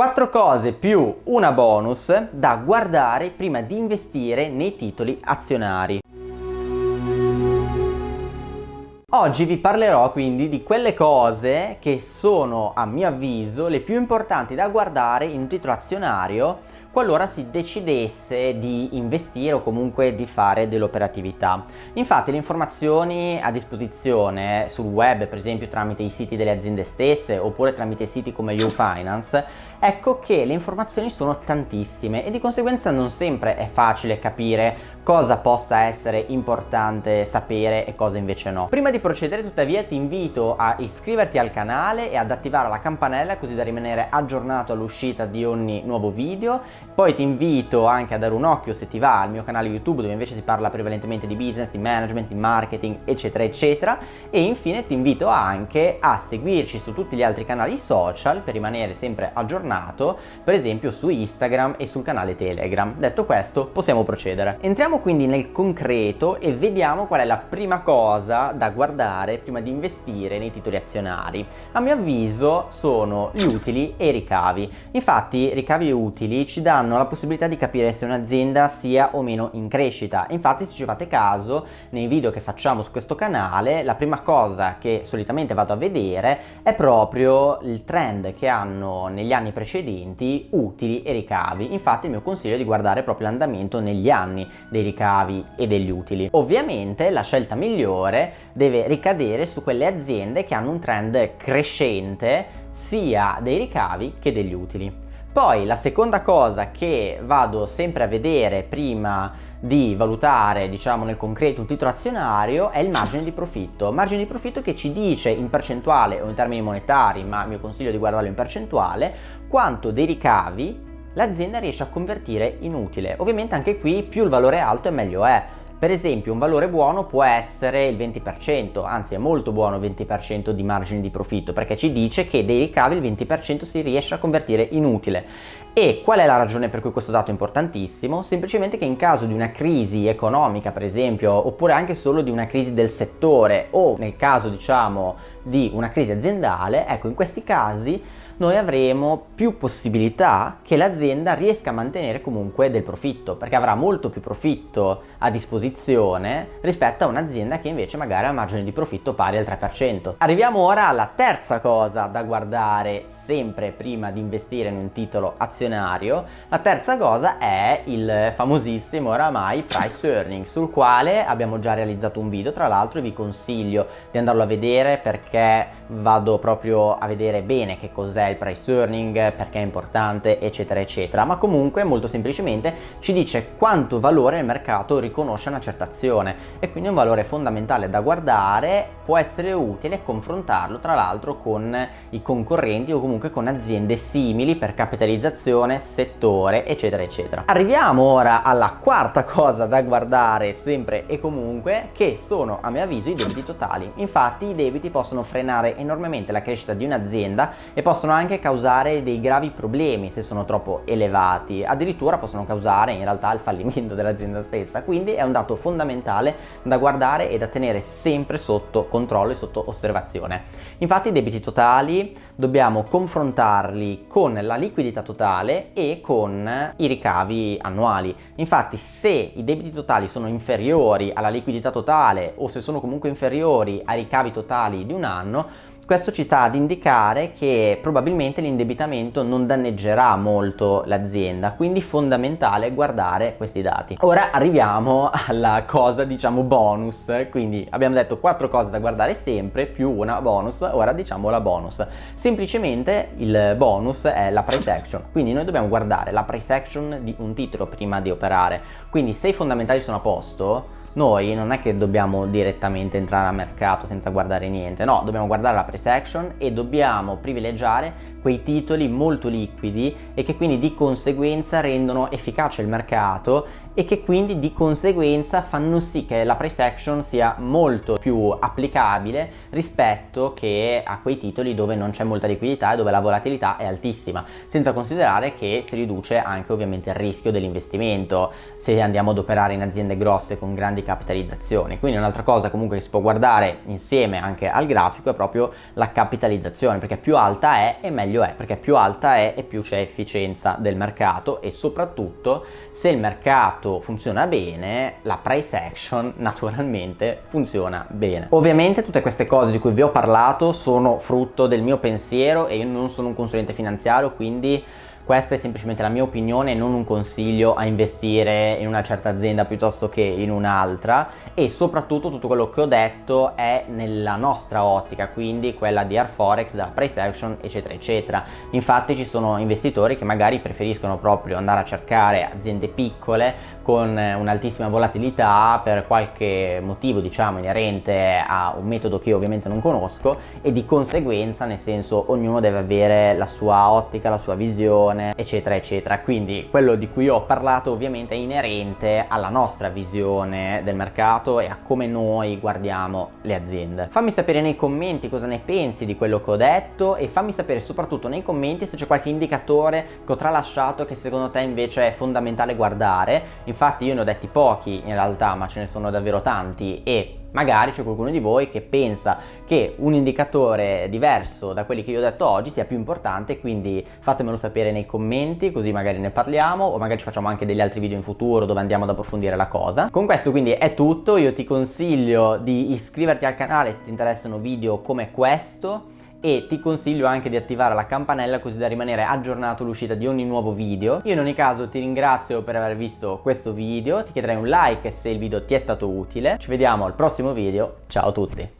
Quattro cose più una bonus da guardare prima di investire nei titoli azionari. Oggi vi parlerò quindi di quelle cose che sono a mio avviso le più importanti da guardare in un titolo azionario qualora si decidesse di investire o comunque di fare dell'operatività. Infatti le informazioni a disposizione sul web, per esempio tramite i siti delle aziende stesse oppure tramite siti come YouFinance, ecco che le informazioni sono tantissime e di conseguenza non sempre è facile capire cosa possa essere importante sapere e cosa invece no. Prima di procedere tuttavia ti invito a iscriverti al canale e ad attivare la campanella così da rimanere aggiornato all'uscita di ogni nuovo video. Poi ti invito anche a dare un occhio se ti va al mio canale YouTube dove invece si parla prevalentemente di business, di management, di marketing eccetera eccetera e infine ti invito anche a seguirci su tutti gli altri canali social per rimanere sempre aggiornato per esempio su Instagram e sul canale Telegram. Detto questo possiamo procedere. Entriamo quindi nel concreto e vediamo qual è la prima cosa da guardare prima di investire nei titoli azionari. A mio avviso sono gli utili e i ricavi. Infatti ricavi e utili ci danno la possibilità di capire se un'azienda sia o meno in crescita. Infatti se ci fate caso nei video che facciamo su questo canale la prima cosa che solitamente vado a vedere è proprio il trend che hanno negli anni precedenti utili e ricavi. Infatti il mio consiglio è di guardare proprio l'andamento negli anni dei ricavi e degli utili. Ovviamente la scelta migliore deve ricadere su quelle aziende che hanno un trend crescente sia dei ricavi che degli utili. Poi la seconda cosa che vado sempre a vedere prima di valutare diciamo nel concreto un titolo azionario è il margine di profitto margine di profitto che ci dice in percentuale o in termini monetari ma mi consiglio di guardarlo in percentuale quanto dei ricavi l'azienda riesce a convertire in utile. Ovviamente anche qui più il valore è alto e meglio è. Per esempio un valore buono può essere il 20%, anzi è molto buono il 20% di margine di profitto perché ci dice che dei ricavi il 20% si riesce a convertire in utile. E qual è la ragione per cui questo dato è importantissimo? Semplicemente che in caso di una crisi economica per esempio oppure anche solo di una crisi del settore o nel caso diciamo di una crisi aziendale, ecco in questi casi noi avremo più possibilità che l'azienda riesca a mantenere comunque del profitto perché avrà molto più profitto a disposizione rispetto a un'azienda che invece magari ha un margine di profitto pari al 3%. Arriviamo ora alla terza cosa da guardare sempre prima di investire in un titolo azionario. La terza cosa è il famosissimo oramai price earning sul quale abbiamo già realizzato un video tra l'altro e vi consiglio di andarlo a vedere perché vado proprio a vedere bene che cos'è il price earning, perché è importante, eccetera, eccetera. Ma comunque, molto semplicemente, ci dice quanto valore il mercato riconosce una certa azione e quindi un valore fondamentale da guardare può essere utile confrontarlo tra l'altro con i concorrenti o comunque con aziende simili per capitalizzazione, settore, eccetera, eccetera. Arriviamo ora alla quarta cosa da guardare sempre e comunque, che sono a mio avviso i debiti totali. Infatti i debiti possono frenare enormemente la crescita di un'azienda e possono anche causare dei gravi problemi se sono troppo elevati, addirittura possono causare in realtà il fallimento dell'azienda stessa, quindi è un dato fondamentale da guardare e da tenere sempre sotto controllo e sotto osservazione. Infatti i debiti totali dobbiamo confrontarli con la liquidità totale e con i ricavi annuali. Infatti se i debiti totali sono inferiori alla liquidità totale o se sono comunque inferiori ai ricavi totali di un anno, questo ci sta ad indicare che probabilmente l'indebitamento non danneggerà molto l'azienda, quindi fondamentale guardare questi dati. Ora arriviamo alla cosa diciamo bonus, quindi abbiamo detto quattro cose da guardare sempre più una bonus, ora diciamo la bonus. Semplicemente il bonus è la price action, quindi noi dobbiamo guardare la price action di un titolo prima di operare, quindi se i fondamentali sono a posto noi non è che dobbiamo direttamente entrare al mercato senza guardare niente, no, dobbiamo guardare la price action e dobbiamo privilegiare quei titoli molto liquidi e che quindi di conseguenza rendono efficace il mercato e che quindi di conseguenza fanno sì che la price action sia molto più applicabile rispetto che a quei titoli dove non c'è molta liquidità e dove la volatilità è altissima senza considerare che si riduce anche ovviamente il rischio dell'investimento. Se andiamo ad operare in aziende grosse con grandi capitalizzazioni quindi un'altra cosa comunque che si può guardare insieme anche al grafico è proprio la capitalizzazione perché più alta è e meglio è, perché più alta è e più c'è efficienza del mercato e soprattutto se il mercato funziona bene, la price action naturalmente funziona bene. Ovviamente tutte queste cose di cui vi ho parlato sono frutto del mio pensiero e io non sono un consulente finanziario, quindi questa è semplicemente la mia opinione non un consiglio a investire in una certa azienda piuttosto che in un'altra e soprattutto tutto quello che ho detto è nella nostra ottica, quindi quella di Air Forex, della price action eccetera eccetera. Infatti ci sono investitori che magari preferiscono proprio andare a cercare aziende piccole con un'altissima volatilità per qualche motivo diciamo inerente a un metodo che io ovviamente non conosco e di conseguenza nel senso ognuno deve avere la sua ottica, la sua visione eccetera eccetera. Quindi quello di cui ho parlato ovviamente è inerente alla nostra visione del mercato e a come noi guardiamo le aziende. Fammi sapere nei commenti cosa ne pensi di quello che ho detto e fammi sapere soprattutto nei commenti se c'è qualche indicatore che ho tralasciato che secondo te invece è fondamentale guardare infatti io ne ho detti pochi in realtà ma ce ne sono davvero tanti. E magari c'è qualcuno di voi che pensa che un indicatore diverso da quelli che io ho detto oggi sia più importante quindi fatemelo sapere nei commenti così magari ne parliamo o magari ci facciamo anche degli altri video in futuro dove andiamo ad approfondire la cosa. Con questo quindi è tutto. Io ti consiglio di iscriverti al canale se ti interessano video come questo e ti consiglio anche di attivare la campanella così da rimanere aggiornato all'uscita di ogni nuovo video. Io in ogni caso ti ringrazio per aver visto questo video, ti chiederei un like se il video ti è stato utile. Ci vediamo al prossimo video, ciao a tutti!